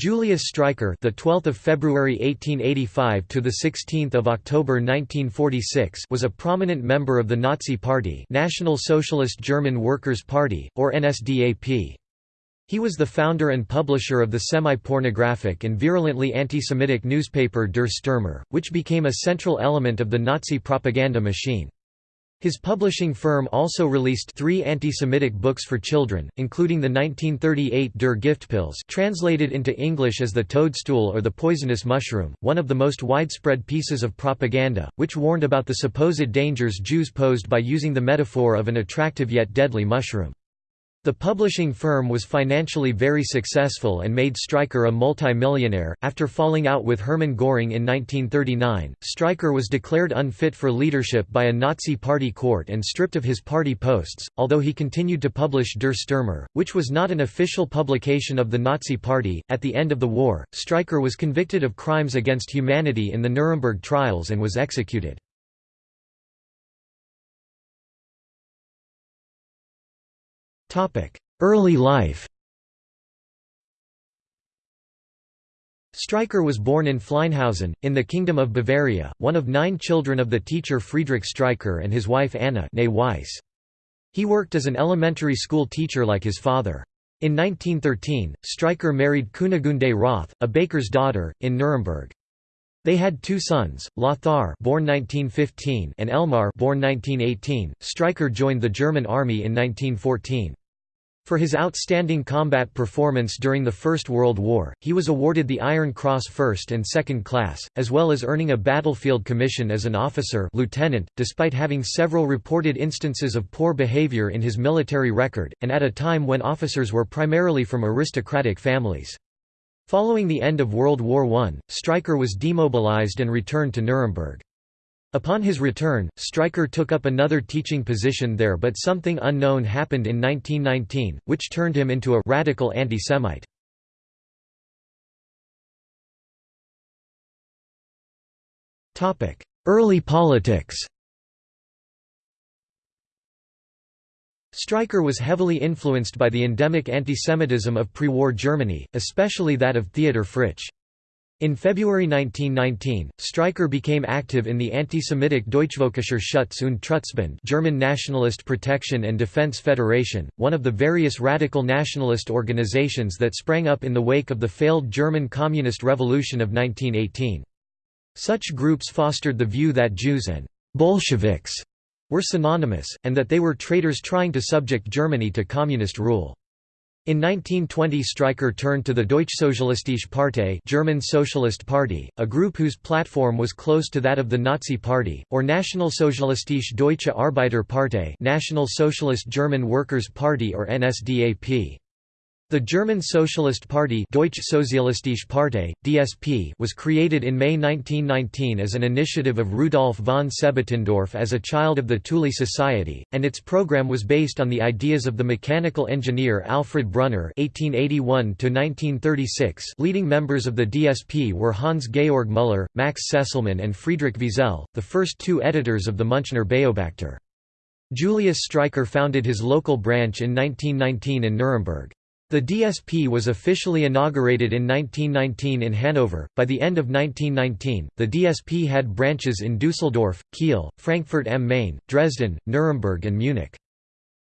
Julius Streicher, the 12th of February 1885 to the 16th of October 1946, was a prominent member of the Nazi Party, National Socialist German Workers' Party, or NSDAP. He was the founder and publisher of the semi-pornographic and virulently anti-Semitic newspaper Der Stürmer, which became a central element of the Nazi propaganda machine. His publishing firm also released three anti-Semitic books for children, including the 1938 Der Giftpilz translated into English as The Toadstool or The Poisonous Mushroom, one of the most widespread pieces of propaganda, which warned about the supposed dangers Jews posed by using the metaphor of an attractive yet deadly mushroom. The publishing firm was financially very successful and made Streicher a multi-millionaire. After falling out with Hermann Göring in 1939, Streicher was declared unfit for leadership by a Nazi party court and stripped of his party posts, although he continued to publish Der Stürmer, which was not an official publication of the Nazi party. At the end of the war, Streicher was convicted of crimes against humanity in the Nuremberg trials and was executed. Early life Streicher was born in Fleinhausen, in the Kingdom of Bavaria, one of nine children of the teacher Friedrich Streicher and his wife Anna Weiss. He worked as an elementary school teacher like his father. In 1913, Streicher married Kunigunde Roth, a baker's daughter, in Nuremberg. They had two sons, Lothar born 1915 and Elmar born 1918. Streicher joined the German army in 1914. For his outstanding combat performance during the First World War, he was awarded the Iron Cross First and Second Class, as well as earning a battlefield commission as an officer lieutenant, despite having several reported instances of poor behavior in his military record, and at a time when officers were primarily from aristocratic families. Following the end of World War I, Streicher was demobilized and returned to Nuremberg. Upon his return, Streicher took up another teaching position there but something unknown happened in 1919, which turned him into a radical anti-Semite. Early politics Streicher was heavily influenced by the endemic antisemitism of pre-war Germany, especially that of Theodor Fritsch. In February 1919, Streicher became active in the anti-Semitic Deutschvölkischer Schutz und Trutzbund German Nationalist Protection and Defense Federation, one of the various radical nationalist organizations that sprang up in the wake of the failed German Communist Revolution of 1918. Such groups fostered the view that Jews and «Bolsheviks» were synonymous, and that they were traitors trying to subject Germany to communist rule. In 1920 Streicher turned to the Deutschsozialistische Partei German Socialist Party, a group whose platform was close to that of the Nazi Party, or Nationalsozialistische Deutsche Arbeiterpartei National Socialist German Workers' Party or NSDAP. The German Socialist Party Deutsche Sozialistische Partei, DSP was created in May 1919 as an initiative of Rudolf von Sebottendorf as a child of the Thule Society, and its program was based on the ideas of the mechanical engineer Alfred Brunner (1881–1936). Leading members of the DSP were Hans-Georg Müller, Max Sesselmann and Friedrich Wiesel, the first two editors of the Münchner Beobachter. Julius Streicher founded his local branch in 1919 in Nuremberg. The DSP was officially inaugurated in 1919 in Hanover. By the end of 1919, the DSP had branches in Dusseldorf, Kiel, Frankfurt am Main, Dresden, Nuremberg, and Munich.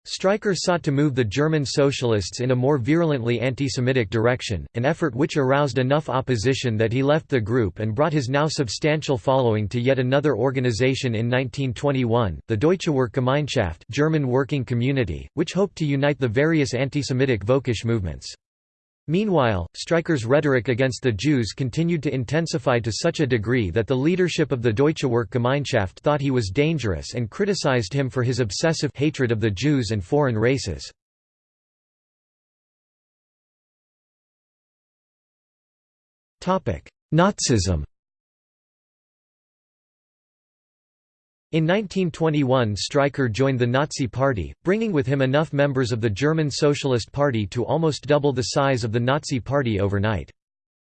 Streicher sought to move the German socialists in a more virulently anti-Semitic direction, an effort which aroused enough opposition that he left the group and brought his now substantial following to yet another organization in 1921, the Deutsche Werkgemeinschaft German Working Community, which hoped to unite the various anti-Semitic Völkisch movements. Meanwhile, Streicher's rhetoric against the Jews continued to intensify to such a degree that the leadership of the Deutsche Werkgemeinschaft thought he was dangerous and criticized him for his obsessive hatred of the Jews and foreign races. Nazism In 1921 Streicher joined the Nazi Party, bringing with him enough members of the German Socialist Party to almost double the size of the Nazi Party overnight.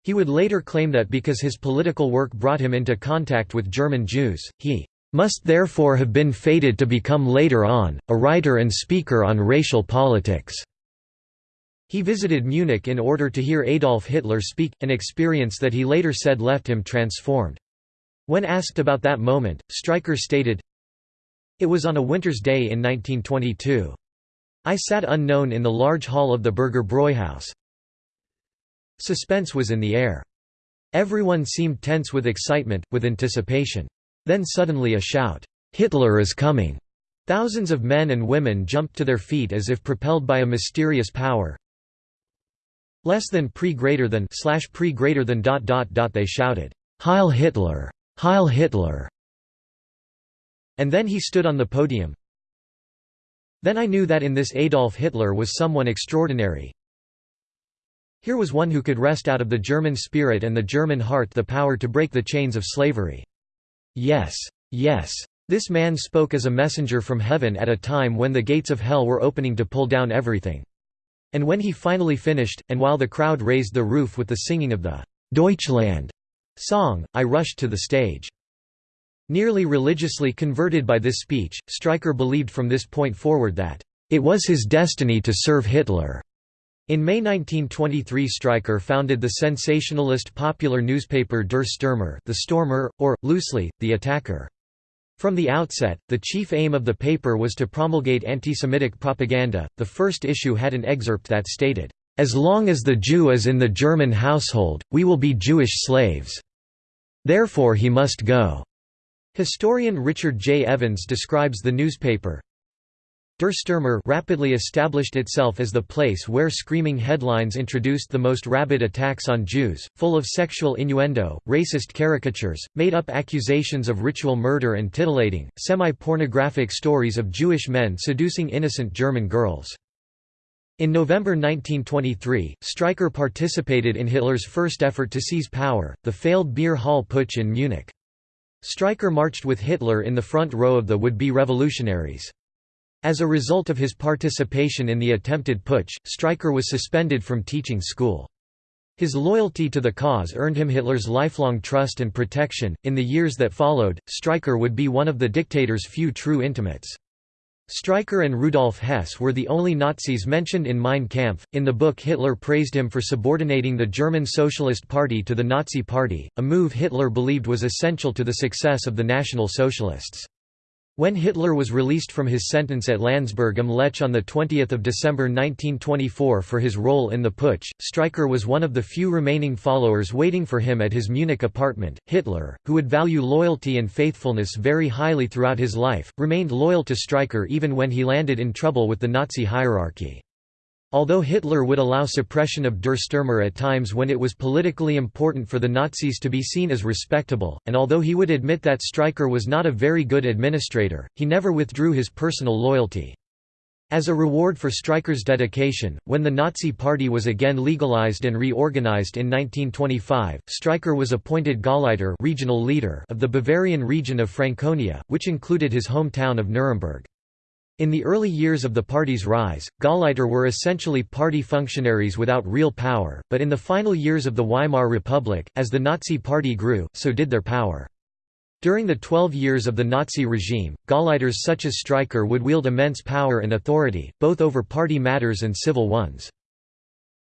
He would later claim that because his political work brought him into contact with German Jews, he must therefore have been fated to become later on, a writer and speaker on racial politics. He visited Munich in order to hear Adolf Hitler speak, an experience that he later said left him transformed. When asked about that moment, Streicher stated, It was on a winter's day in 1922. I sat unknown in the large hall of the Burger Bräuhaus. Suspense was in the air. Everyone seemed tense with excitement, with anticipation. Then suddenly a shout, "'Hitler is coming!' Thousands of men and women jumped to their feet as if propelled by a mysterious power. Less than pre greater than slash pre greater than dot dot dot they shouted, Heil Hitler! Heil Hitler! And then he stood on the podium. Then I knew that in this Adolf Hitler was someone extraordinary. Here was one who could wrest out of the German spirit and the German heart the power to break the chains of slavery. Yes, yes, this man spoke as a messenger from heaven at a time when the gates of hell were opening to pull down everything. And when he finally finished, and while the crowd raised the roof with the singing of the Deutschland song, I rushed to the stage. Nearly religiously converted by this speech, Streicher believed from this point forward that, "...it was his destiny to serve Hitler." In May 1923 Streicher founded the sensationalist popular newspaper Der Stürmer the Stormer, or, loosely, the Attacker. From the outset, the chief aim of the paper was to promulgate anti-Semitic propaganda. The first issue had an excerpt that stated, "As long as the Jew is in the German household, we will be Jewish slaves. Therefore he must go." Historian Richard J. Evans describes the newspaper, Der Stürmer rapidly established itself as the place where screaming headlines introduced the most rabid attacks on Jews, full of sexual innuendo, racist caricatures, made-up accusations of ritual murder and titillating, semi-pornographic stories of Jewish men seducing innocent German girls. In November 1923, Streicher participated in Hitler's first effort to seize power, the failed Beer Hall Putsch in Munich. Streicher marched with Hitler in the front row of the would-be revolutionaries. As a result of his participation in the attempted putsch, Streicher was suspended from teaching school. His loyalty to the cause earned him Hitler's lifelong trust and protection. In the years that followed, Streicher would be one of the dictator's few true intimates. Streicher and Rudolf Hess were the only Nazis mentioned in Mein Kampf. In the book, Hitler praised him for subordinating the German Socialist Party to the Nazi Party, a move Hitler believed was essential to the success of the National Socialists. When Hitler was released from his sentence at Landsberg am Lech on 20 December 1924 for his role in the putsch, Streicher was one of the few remaining followers waiting for him at his Munich apartment. Hitler, who would value loyalty and faithfulness very highly throughout his life, remained loyal to Streicher even when he landed in trouble with the Nazi hierarchy. Although Hitler would allow suppression of Der Stürmer at times when it was politically important for the Nazis to be seen as respectable, and although he would admit that Streicher was not a very good administrator, he never withdrew his personal loyalty. As a reward for Streicher's dedication, when the Nazi Party was again legalized and reorganized in 1925, Streicher was appointed Gauleiter regional leader of the Bavarian region of Franconia, which included his hometown of Nuremberg. In the early years of the party's rise, Gauleiter were essentially party functionaries without real power, but in the final years of the Weimar Republic, as the Nazi Party grew, so did their power. During the twelve years of the Nazi regime, Gauleiters such as Streicher would wield immense power and authority, both over party matters and civil ones.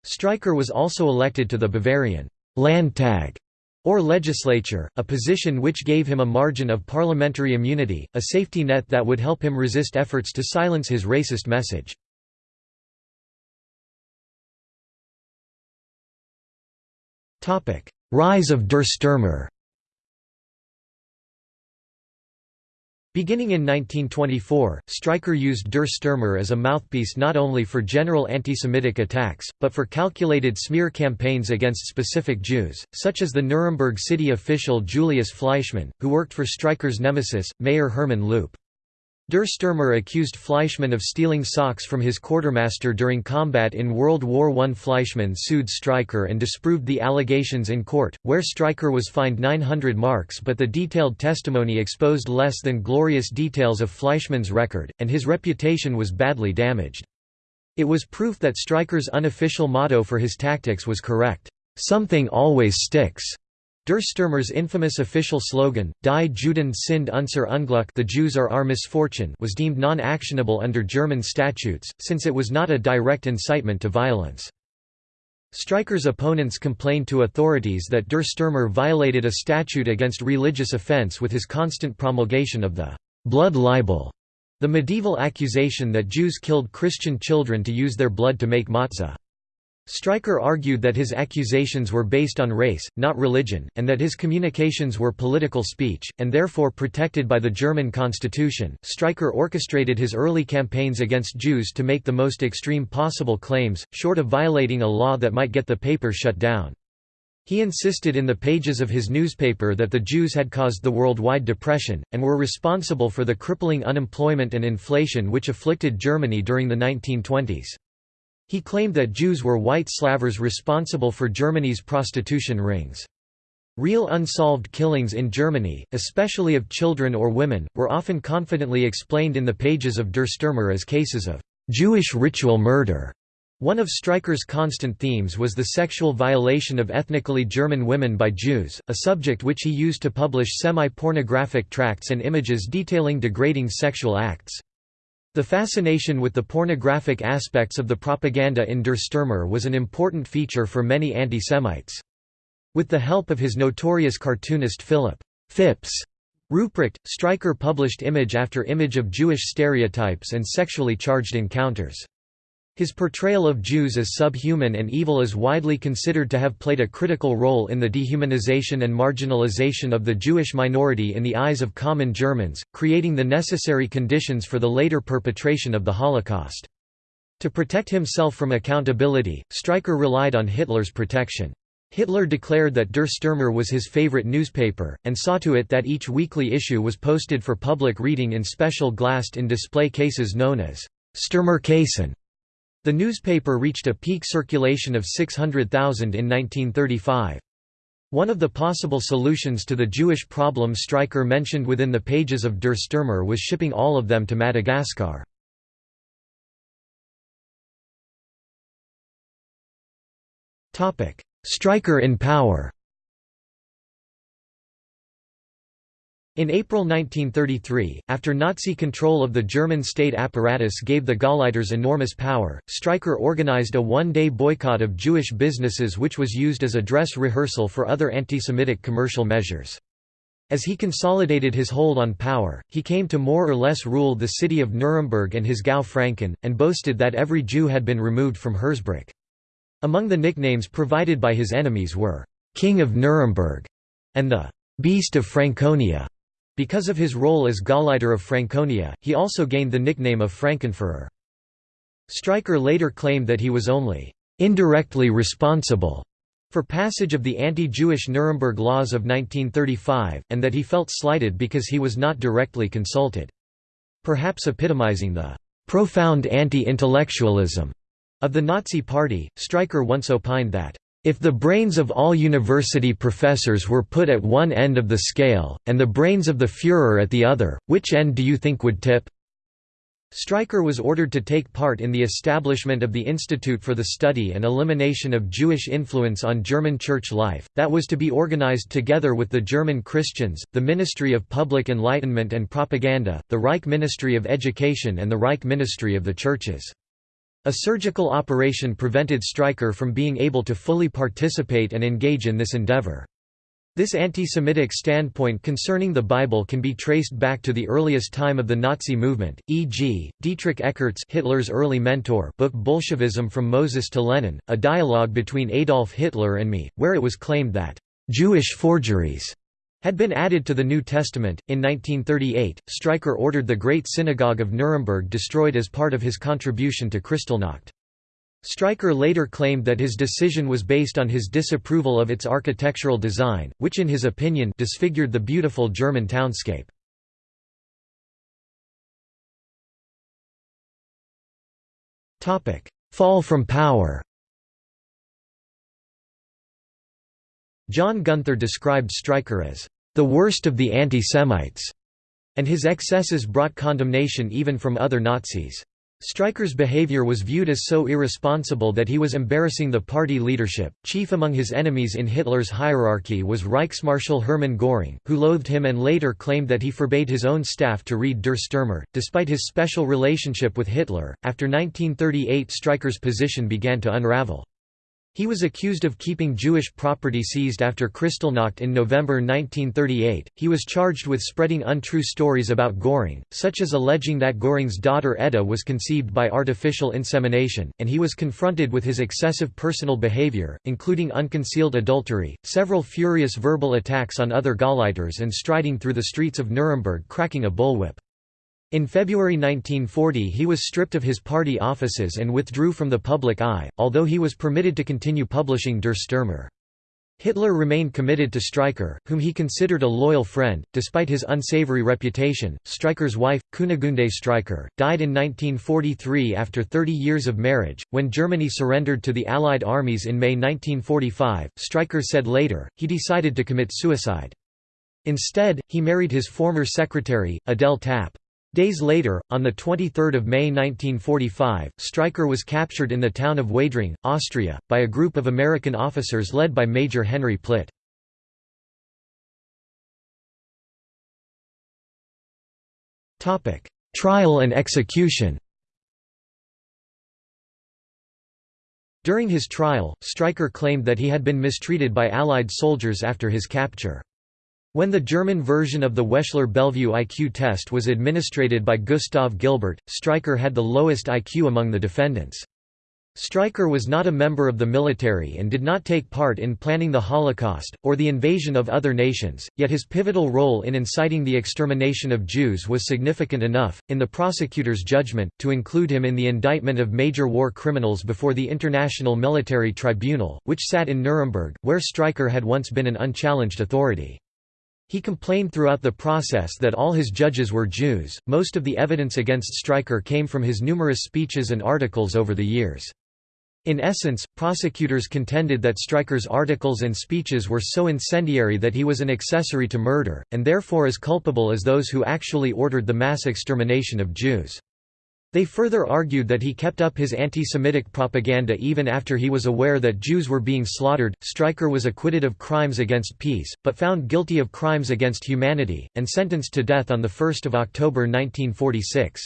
Streicher was also elected to the Bavarian Landtag or legislature, a position which gave him a margin of parliamentary immunity, a safety net that would help him resist efforts to silence his racist message. Rise of Der Stürmer Beginning in 1924, Streicher used Der Stürmer as a mouthpiece not only for general anti-Semitic attacks, but for calculated smear campaigns against specific Jews, such as the Nuremberg city official Julius Fleischmann, who worked for Streicher's nemesis, Mayor Hermann Luppe. Der Stürmer accused Fleischmann of stealing socks from his quartermaster during combat in World War I. Fleischmann sued Streicher and disproved the allegations in court, where Streicher was fined 900 marks but the detailed testimony exposed less than glorious details of Fleischmann's record, and his reputation was badly damaged. It was proof that Streicher's unofficial motto for his tactics was correct, "'Something always sticks'". Der Stürmer's infamous official slogan, Die Juden sind unser Unglück the Jews are our misfortune was deemed non-actionable under German statutes, since it was not a direct incitement to violence. Streicher's opponents complained to authorities that Der Stürmer violated a statute against religious offense with his constant promulgation of the «blood libel», the medieval accusation that Jews killed Christian children to use their blood to make matzah. Streicher argued that his accusations were based on race, not religion, and that his communications were political speech, and therefore protected by the German constitution. Streicher orchestrated his early campaigns against Jews to make the most extreme possible claims, short of violating a law that might get the paper shut down. He insisted in the pages of his newspaper that the Jews had caused the worldwide depression, and were responsible for the crippling unemployment and inflation which afflicted Germany during the 1920s. He claimed that Jews were white slavers responsible for Germany's prostitution rings. Real unsolved killings in Germany, especially of children or women, were often confidently explained in the pages of Der Stürmer as cases of Jewish ritual murder. One of Streicher's constant themes was the sexual violation of ethnically German women by Jews, a subject which he used to publish semi-pornographic tracts and images detailing degrading sexual acts. The fascination with the pornographic aspects of the propaganda in Der Stürmer was an important feature for many anti-Semites. With the help of his notorious cartoonist Philip Fips Rupprecht, Streicher published image after image of Jewish stereotypes and sexually charged encounters. His portrayal of Jews as subhuman and evil is widely considered to have played a critical role in the dehumanization and marginalization of the Jewish minority in the eyes of common Germans, creating the necessary conditions for the later perpetration of the Holocaust. To protect himself from accountability, Streicher relied on Hitler's protection. Hitler declared that Der Stürmer was his favorite newspaper, and saw to it that each weekly issue was posted for public reading in special glassed-in display cases known as Stürmerkassen. The newspaper reached a peak circulation of 600,000 in 1935. One of the possible solutions to the Jewish problem Streicher mentioned within the pages of Der Stürmer was shipping all of them to Madagascar. Streicher in power In April 1933, after Nazi control of the German state apparatus gave the Gauleiters enormous power, Streicher organized a one-day boycott of Jewish businesses which was used as a dress rehearsal for other anti-Semitic commercial measures. As he consolidated his hold on power, he came to more or less rule the city of Nuremberg and his Gau Franken, and boasted that every Jew had been removed from Hersbruck. Among the nicknames provided by his enemies were, "'King of Nuremberg' and the "'Beast of Franconia'. Because of his role as Gauleiter of Franconia, he also gained the nickname of Frankenführer. Streicher later claimed that he was only indirectly responsible for passage of the anti-Jewish Nuremberg laws of 1935, and that he felt slighted because he was not directly consulted. Perhaps epitomizing the profound anti-intellectualism of the Nazi Party, Streicher once opined that if the brains of all university professors were put at one end of the scale, and the brains of the Führer at the other, which end do you think would tip? Streicher was ordered to take part in the establishment of the Institute for the Study and Elimination of Jewish Influence on German church life, that was to be organized together with the German Christians, the Ministry of Public Enlightenment and Propaganda, the Reich Ministry of Education and the Reich Ministry of the Churches. A surgical operation prevented Streicher from being able to fully participate and engage in this endeavor. This anti-Semitic standpoint concerning the Bible can be traced back to the earliest time of the Nazi movement, e.g., Dietrich Eckart's Hitler's early mentor book Bolshevism from Moses to Lenin, a dialogue between Adolf Hitler and me, where it was claimed that Jewish forgeries had been added to the New Testament. In 1938, Streicher ordered the Great Synagogue of Nuremberg destroyed as part of his contribution to Kristallnacht. Streicher later claimed that his decision was based on his disapproval of its architectural design, which in his opinion disfigured the beautiful German townscape. Fall from power John Gunther described Streicher as the worst of the anti-Semites, and his excesses brought condemnation even from other Nazis. Streicher's behavior was viewed as so irresponsible that he was embarrassing the party leadership. Chief among his enemies in Hitler's hierarchy was Reichsmarschall Hermann Göring, who loathed him and later claimed that he forbade his own staff to read Der Stürmer. Despite his special relationship with Hitler, after 1938 Streicher's position began to unravel. He was accused of keeping Jewish property seized after Kristallnacht in November 1938. He was charged with spreading untrue stories about Göring, such as alleging that Göring's daughter Edda was conceived by artificial insemination, and he was confronted with his excessive personal behavior, including unconcealed adultery, several furious verbal attacks on other Gauleiters, and striding through the streets of Nuremberg cracking a bullwhip. In February 1940 he was stripped of his party offices and withdrew from the public eye, although he was permitted to continue publishing Der Stürmer. Hitler remained committed to Streicher, whom he considered a loyal friend, despite his unsavory reputation. Streicher's wife, Kunigunde Streicher, died in 1943 after 30 years of marriage. When Germany surrendered to the Allied armies in May 1945, Streicher said later, he decided to commit suicide. Instead, he married his former secretary, Adele Tapp. Days later, on 23 May 1945, Streicher was captured in the town of Waidring, Austria, by a group of American officers led by Major Henry Plitt. Trial and execution During his trial, Streicher claimed that he had been mistreated by Allied soldiers after his capture. When the German version of the Wechsler-Bellevue IQ test was administered by Gustav Gilbert, Streicher had the lowest IQ among the defendants. Streicher was not a member of the military and did not take part in planning the Holocaust, or the invasion of other nations, yet his pivotal role in inciting the extermination of Jews was significant enough, in the prosecutor's judgment, to include him in the indictment of major war criminals before the International Military Tribunal, which sat in Nuremberg, where Streicher had once been an unchallenged authority. He complained throughout the process that all his judges were Jews. Most of the evidence against Streicher came from his numerous speeches and articles over the years. In essence, prosecutors contended that Streicher's articles and speeches were so incendiary that he was an accessory to murder, and therefore as culpable as those who actually ordered the mass extermination of Jews. They further argued that he kept up his anti-Semitic propaganda even after he was aware that Jews were being slaughtered. Streicher was acquitted of crimes against peace, but found guilty of crimes against humanity, and sentenced to death on 1 October 1946.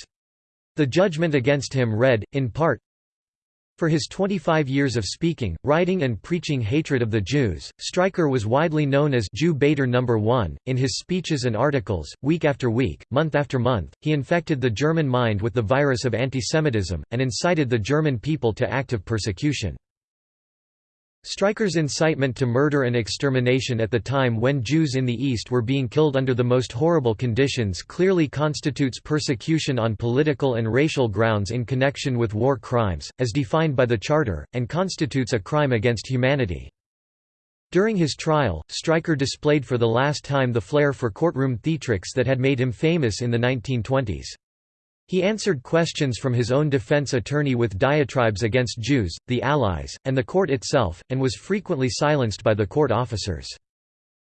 The judgment against him read, in part, for his 25 years of speaking, writing and preaching hatred of the Jews, Streicher was widely known as Jew baiter number 1. In his speeches and articles, week after week, month after month, he infected the German mind with the virus of antisemitism, and incited the German people to active persecution. Streicher's incitement to murder and extermination at the time when Jews in the East were being killed under the most horrible conditions clearly constitutes persecution on political and racial grounds in connection with war crimes, as defined by the Charter, and constitutes a crime against humanity. During his trial, Streicher displayed for the last time the flair for courtroom theatrics that had made him famous in the 1920s. He answered questions from his own defense attorney with diatribes against Jews, the Allies, and the court itself, and was frequently silenced by the court officers.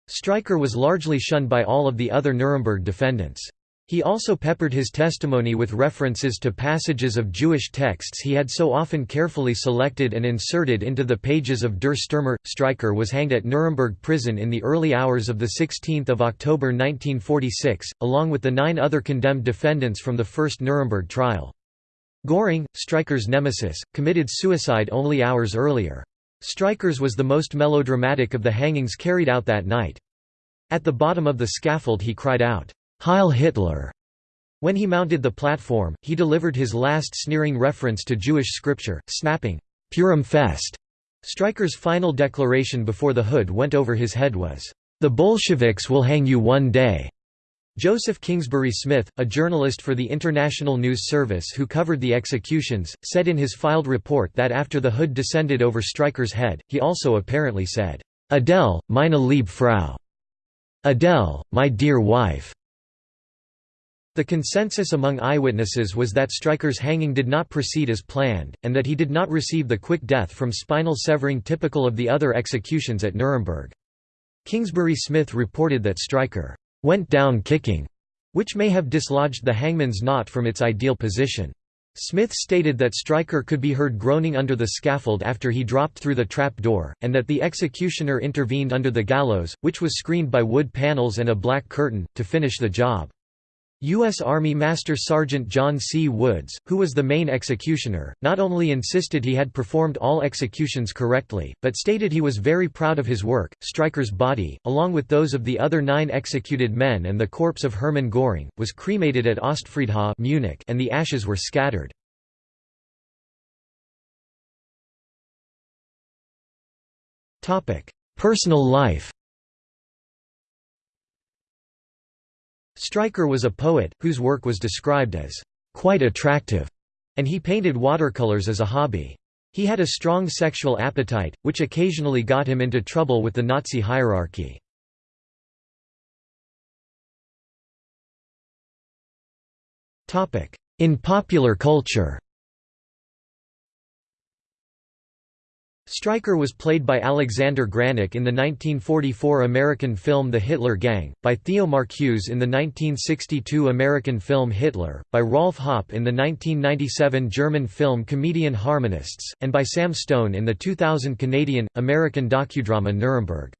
Streicher was largely shunned by all of the other Nuremberg defendants. He also peppered his testimony with references to passages of Jewish texts he had so often carefully selected and inserted into the pages of Der Stürmer. Streicher was hanged at Nuremberg prison in the early hours of 16 October 1946, along with the nine other condemned defendants from the first Nuremberg trial. Göring, Streicher's nemesis, committed suicide only hours earlier. Streicher's was the most melodramatic of the hangings carried out that night. At the bottom of the scaffold he cried out, Heil Hitler! When he mounted the platform, he delivered his last sneering reference to Jewish scripture, snapping, Purim Fest. Streicher's final declaration before the hood went over his head was, The Bolsheviks will hang you one day. Joseph Kingsbury Smith, a journalist for the International News Service who covered the executions, said in his filed report that after the hood descended over Streicher's head, he also apparently said, Adele, meine liebe Frau. Adele, my dear wife. The consensus among eyewitnesses was that Streicher's hanging did not proceed as planned, and that he did not receive the quick death from spinal severing typical of the other executions at Nuremberg. Kingsbury Smith reported that Streicher went down kicking, which may have dislodged the hangman's knot from its ideal position. Smith stated that Streicher could be heard groaning under the scaffold after he dropped through the trap door, and that the executioner intervened under the gallows, which was screened by wood panels and a black curtain, to finish the job. U.S. Army Master Sergeant John C. Woods, who was the main executioner, not only insisted he had performed all executions correctly, but stated he was very proud of his work. Streicher's body, along with those of the other nine executed men and the corpse of Hermann Göring, was cremated at Ostfriedhof Munich and the ashes were scattered. Personal life Streicher was a poet, whose work was described as quite attractive, and he painted watercolors as a hobby. He had a strong sexual appetite, which occasionally got him into trouble with the Nazi hierarchy. In popular culture Streicher was played by Alexander Granach in the 1944 American film The Hitler Gang, by Theo Marcuse in the 1962 American film Hitler, by Rolf Hoppe in the 1997 German film Comedian Harmonists, and by Sam Stone in the 2000 Canadian, American docudrama Nuremberg.